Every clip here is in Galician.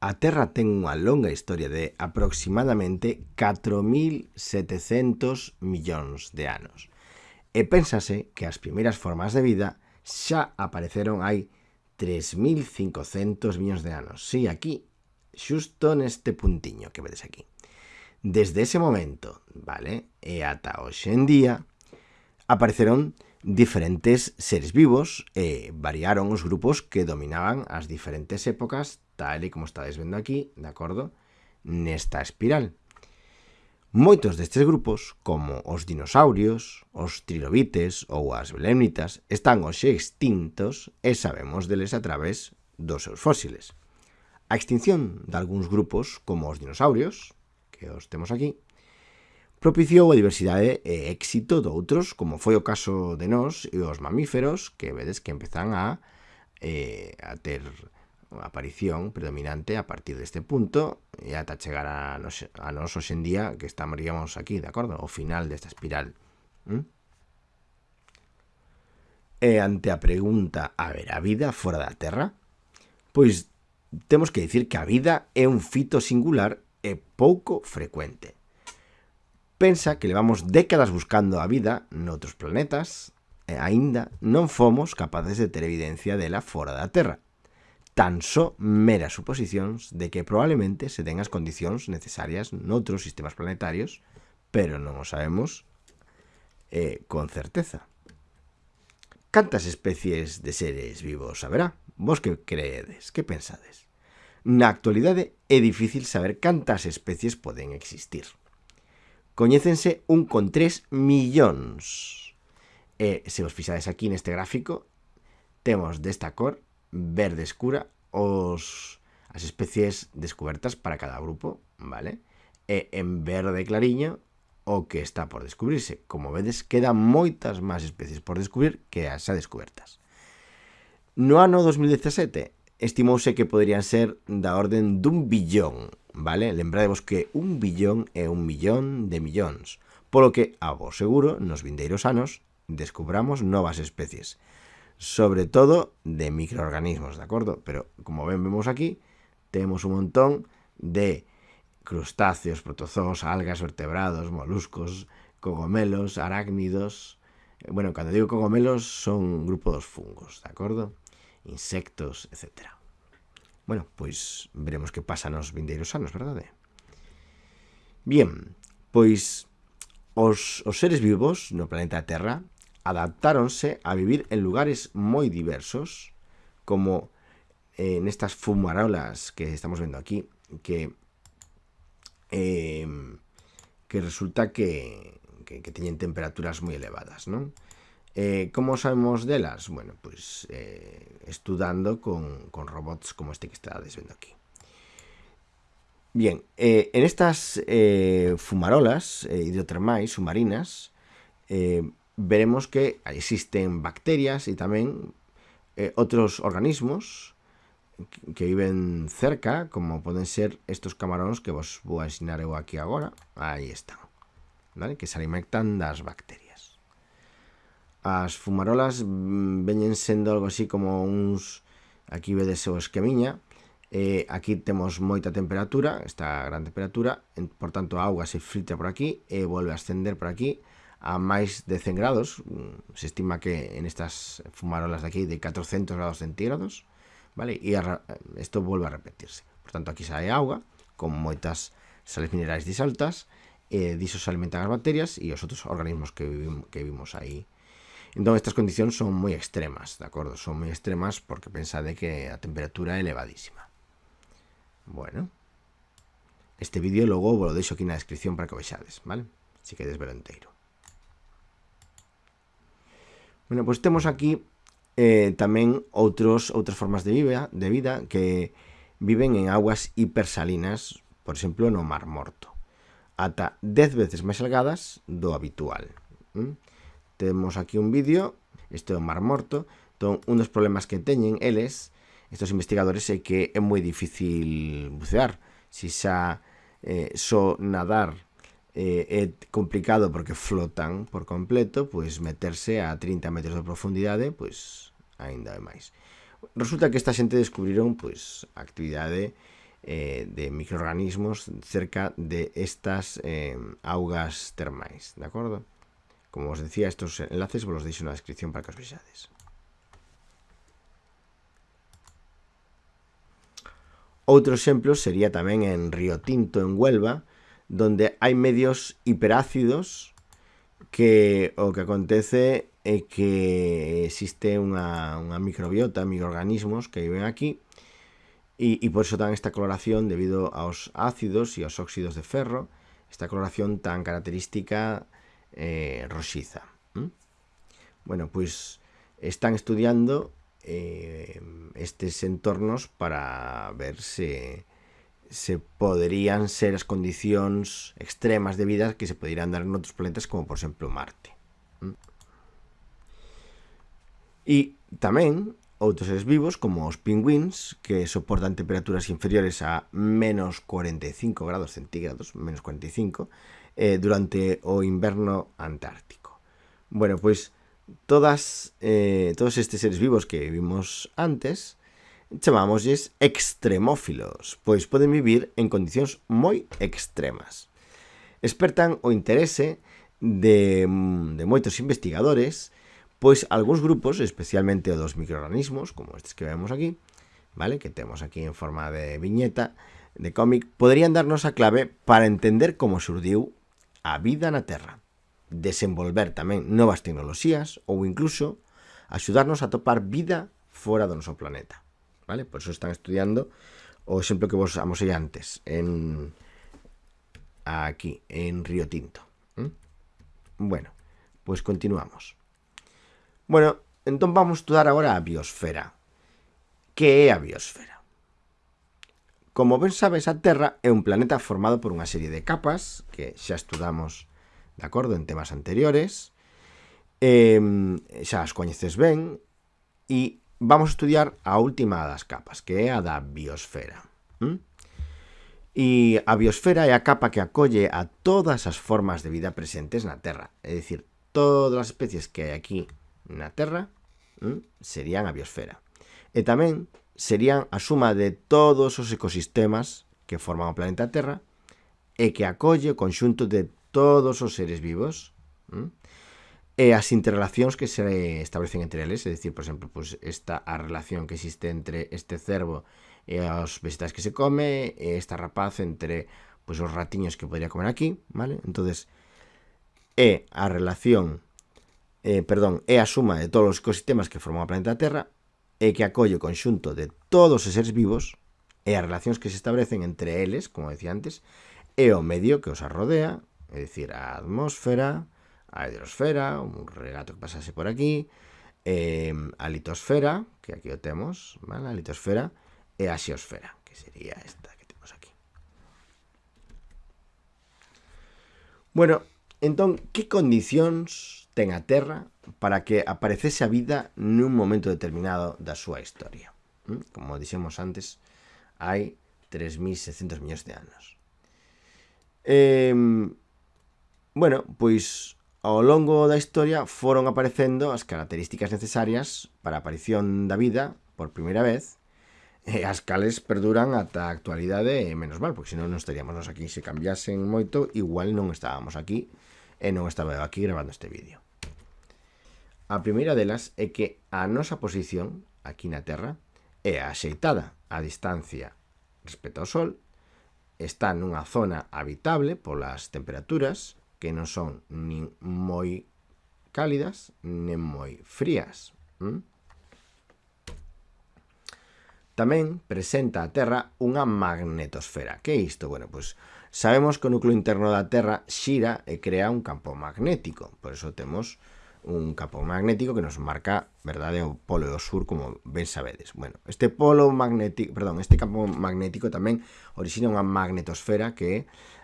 A Terra ten unha longa historia de aproximadamente 4.700 millóns de anos e pénsase que as primeiras formas de vida xa apareceron hai 3.500 millóns de anos. Sí, aquí, xusto neste puntiño que vedes aquí. Desde ese momento, vale, e ata hoxe en día, apareceron diferentes seres vivos e variaron os grupos que dominaban as diferentes épocas tal e como estades vendo aquí, de acordo? Nesta espiral. Moitos destes grupos, como os dinosaurios, os trilobites ou as belemnitas, están hoxe extintos e sabemos deles a través dos seus fósiles. A extinción de algúns grupos, como os dinosaurios, que os temos aquí, propiciou a diversidade e éxito de outros, como foi o caso de nós e os mamíferos, que vedes que empezan a, eh, a ter aparición predominante a partir deste punto e ata chegar a nos, a nos hoxendía que estamos aquí, de acordo? O final desta espiral. ¿Mm? E ante a pregunta, a ver, a vida fora da Terra? Pois temos que dicir que a vida é un fito singular e pouco frecuente. Pensa que levamos décadas buscando a vida noutros planetas, e aínda non fomos capaces de ter evidencia dela fora da Terra tan só meras suposicións de que probablemente se den as condicións necesarias noutros sistemas planetarios, pero non o sabemos eh, con certeza. Cantas especies de seres vivos haberá? Vos que creedes? Que pensades? Na actualidade é difícil saber cantas especies poden existir. Coñécense un con 3 millóns. E se os fixades aquí neste gráfico, temos desta cor verde escura os as especies descubertas para cada grupo, vale? E en verde clariña o que está por descubrirse. Como vedes, quedan moitas máis especies por descubrir que as xa descubertas. No ano 2017 estimouse que poderían ser da orden dun billón, vale? Lembrádevos que un billón é un millón de millóns, polo que, a vos seguro, nos vindeiros anos descubramos novas especies sobre todo de microorganismos, ¿de acordo? Pero como ven, vemos aquí, temos un montón de crustáceos, protozoos, algas, vertebrados, moluscos, cogomelos, arácnidos... Bueno, cando digo cogomelos son grupo dos fungos, ¿de acordo? Insectos, etc. Bueno, pois veremos que pasa nos vindeiros anos, verdade? Bien, pois os, os seres vivos no planeta Terra adaptáronse a vivir en lugares moi diversos, como eh, nestas fumarolas que estamos vendo aquí, que eh, que resulta que, que, teñen temperaturas moi elevadas, non? Eh, como sabemos delas? Bueno, pues eh, estudando con, con, robots como este que estás viendo aquí. Bien, en estas fumarolas hidrotermais submarinas veremos que existen bacterias y también eh, otros organismos que viven cerca, como poden ser estos camaróns que vos vou ensinar eu aquí agora. Aí están, ¿vale? que se alimentan das bacterias. As fumarolas mm, veñen sendo algo así como uns... Aquí vedes o esquemiña. Eh, aquí temos moita temperatura, esta gran temperatura, en, por tanto a auga se filtra por aquí e volve a ascender por aquí a máis de 100 grados, mm, se estima que en estas fumarolas de aquí de 400 grados centígrados, vale? E isto volve a repetirse. Por tanto, aquí sae auga con moitas sales minerais disaltas, e eh, diso se alimentan as bacterias e os outros organismos que, vivimos, que vimos aí. Entón, estas condicións son moi extremas, de acordo? Son moi extremas porque pensade que a temperatura é elevadísima. Bueno. Este vídeo logo vos lo deixo aquí na descripción para que o vexades, vale? Si queres ver o. Bueno, pois pues temos aquí eh, tamén outros outras formas de vida, de vida que viven en aguas hipersalinas, por exemplo, no Mar Morto, ata 10 veces máis salgadas do habitual. ¿Mm? Temos aquí un vídeo, este é o Mar Morto, entón, un dos problemas que teñen eles, estes investigadores, é que é moi difícil bucear, si xa eh, só nadar eh, é complicado porque flotan por completo, pois meterse a 30 metros de profundidade, pois aínda é máis. Resulta que esta xente descubriron pois a actividade eh, de microorganismos cerca de estas eh, augas termais, de acordo? Como os decía, estos enlaces vos los deixo na descripción para que os vexades. Outro exemplo sería tamén en Río Tinto, en Huelva, donde hai medios hiperácidos que o que acontece é que existe unha, unha microbiota, microorganismos que viven aquí e, e por eso dan esta coloración debido aos ácidos e aos óxidos de ferro, esta coloración tan característica eh, roxiza. ¿Mm? Bueno, pois están estudiando eh, estes entornos para ver se se poderían ser as condicións extremas de vida que se poderían dar en outros planetas como por exemplo Marte. E tamén outros seres vivos como os pingüins que soportan temperaturas inferiores a menos 45 grados centígrados, menos 45, eh, durante o inverno antártico. Bueno, pois todas, eh, todos estes seres vivos que vimos antes chamámoslles extremófilos, pois poden vivir en condicións moi extremas. Espertan o interese de, mm, de moitos investigadores, pois algúns grupos, especialmente o dos microorganismos, como estes que vemos aquí, vale que temos aquí en forma de viñeta, de cómic, poderían darnos a clave para entender como surdiu a vida na Terra, desenvolver tamén novas tecnoloxías ou incluso axudarnos a topar vida fora do noso planeta. ¿vale? Por eso están estudiando o exemplo que vos amosei antes, en aquí, en Río Tinto. ¿Mm? Bueno, pues continuamos. Bueno, entón vamos estudar agora a biosfera. Que é a biosfera? Como ben sabes, a Terra é un planeta formado por unha serie de capas que xa estudamos de acordo en temas anteriores, eh, xa as coñeces ben, e vamos a estudiar a última das capas, que é a da biosfera. ¿Mm? E a biosfera é a capa que acolle a todas as formas de vida presentes na Terra. É dicir, todas as especies que hai aquí na Terra ¿m? serían a biosfera. E tamén serían a suma de todos os ecosistemas que forman o planeta Terra e que acolle o conxunto de todos os seres vivos ¿m? e as interrelacións que se establecen entre eles, é dicir, por exemplo, pues, esta a relación que existe entre este cervo e os vegetais que se come, e esta rapaz entre pues, os ratiños que podría comer aquí, vale? entonces é a relación, eh, perdón, é a suma de todos os ecosistemas que forman o planeta Terra, e que acolle o conxunto de todos os seres vivos, e as relacións que se establecen entre eles, como decía antes, e o medio que os arrodea, é dicir, a atmósfera, a hidrosfera, un regato que pasase por aquí, eh, a litosfera, que aquí o temos, ¿vale? a litosfera, e a xeosfera, que sería esta que temos aquí. Bueno, entón, que condicións ten a Terra para que aparecese a vida nun momento determinado da súa historia? ¿Mm? Como dixemos antes, hai 3.600 millóns de anos. Eh, bueno, pois Ao longo da historia foron aparecendo as características necesarias para a aparición da vida por primeira vez e as cales perduran ata a actualidade e menos mal, porque senón non estaríamos nos aquí se cambiasen moito, igual non estábamos aquí e non estaba eu aquí grabando este vídeo. A primeira delas é que a nosa posición aquí na Terra é axeitada a distancia respecto ao Sol, está nunha zona habitable polas temperaturas que non son nin moi cálidas, nin moi frías. ¿Mm? Tamén presenta a Terra unha magnetosfera. Que é isto? Bueno, pois sabemos que o núcleo interno da Terra xira e crea un campo magnético. Por eso temos un campo magnético que nos marca, verdade, o polo e o sur, como ben sabedes. Bueno, este polo magnético, perdón, este campo magnético tamén orixina unha magnetosfera que é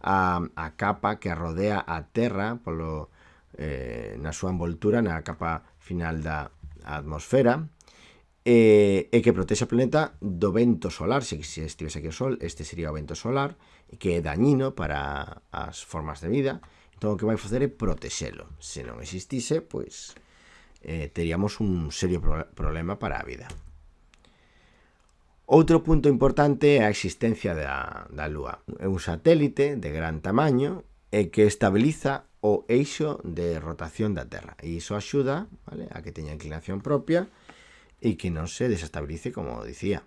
a, a capa que rodea a Terra polo, eh, na súa envoltura, na capa final da atmosfera, e, e que protexe o planeta do vento solar, se, se estivese aquí o Sol, este sería o vento solar, que é dañino para as formas de vida, entón o que vai facer é protexelo. Se non existise, pois, eh, teríamos un serio pro problema para a vida. Outro punto importante é a existencia da, da Lúa. É un satélite de gran tamaño e que estabiliza o eixo de rotación da Terra. E iso axuda vale, a que teña inclinación propia e que non se desestabilice, como dicía.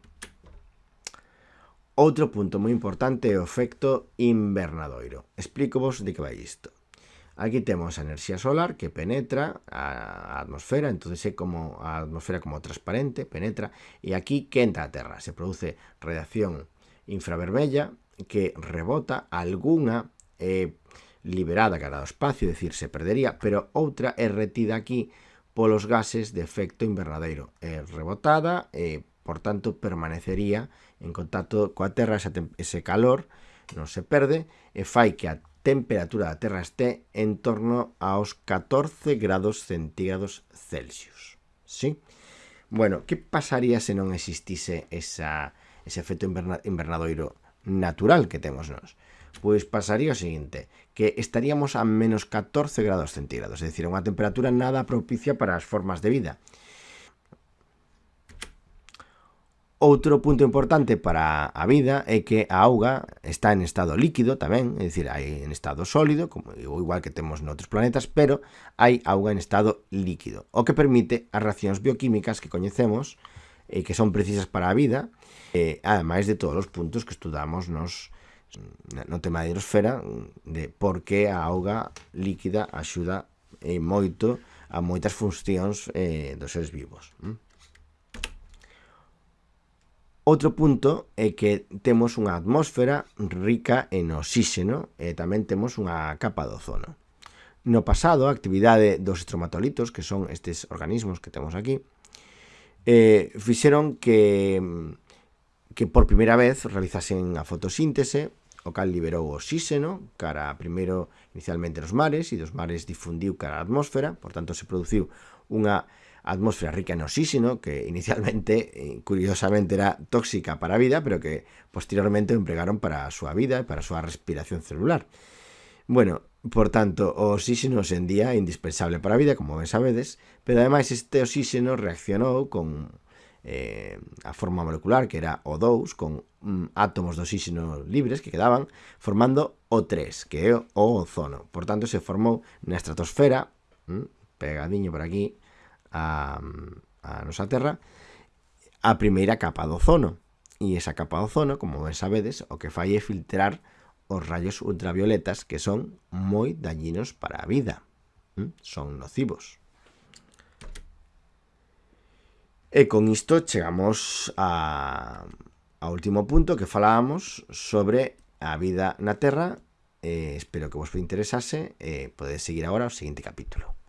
Outro punto moi importante é o efecto invernadoiro. Explico vos de que vai isto. Aquí temos a enerxía solar que penetra a atmosfera, entonces é como a atmosfera como transparente, penetra, e aquí quenta a Terra. Se produce radiación infravermella que rebota alguna eh, liberada cara ao espacio, é dicir, se perdería, pero outra é retida aquí polos gases de efecto invernadeiro. É rebotada, e, por tanto, permanecería en contacto coa Terra ese, ese calor, non se perde, e fai que a temperatura da Terra este en torno aos 14 grados centígrados Celsius. Sí? Bueno, que pasaría se non existise esa, ese efecto inverna, invernadoiro natural que temos nós? Pois pasaría o seguinte, que estaríamos a menos 14 grados centígrados, é dicir, unha temperatura nada propicia para as formas de vida. Outro punto importante para a vida é que a auga está en estado líquido tamén, é dicir, hai en estado sólido, como igual que temos noutros planetas, pero hai auga en estado líquido, o que permite as reaccións bioquímicas que coñecemos e que son precisas para a vida, e, ademais de todos os puntos que estudamos nos no tema da hidrosfera de por que a auga líquida axuda e moito a moitas funcións eh, dos seres vivos. Mm? Outro punto é que temos unha atmósfera rica en oxíxeno e tamén temos unha capa de ozono. No pasado, a actividade dos estromatolitos, que son estes organismos que temos aquí, eh, fixeron que, que por primeira vez realizasen a fotosíntese, o cal liberou oxíxeno cara primeiro inicialmente nos mares e dos mares difundiu cara a atmósfera, por tanto se produciu unha atmósfera rica en oxígeno, que inicialmente, eh, curiosamente, era tóxica para a vida, pero que posteriormente empregaron para a súa vida e para a súa respiración celular. Bueno, por tanto, o oxígeno día é indispensable para a vida, como ben sabedes, pero ademais este oxígeno reaccionou con eh, a forma molecular, que era O2, con mm, átomos de oxígeno libres que quedaban, formando O3, que é o ozono. Por tanto, se formou na estratosfera, mm, pegadiño por aquí, a, a nosa Terra a primeira capa do ozono. E esa capa do ozono, como ben sabedes, o que fai é filtrar os rayos ultravioletas que son moi dañinos para a vida. Son nocivos. E con isto chegamos a, ao último punto que falábamos sobre a vida na Terra. Eh, espero que vos interesase. Eh, podedes seguir agora o seguinte capítulo.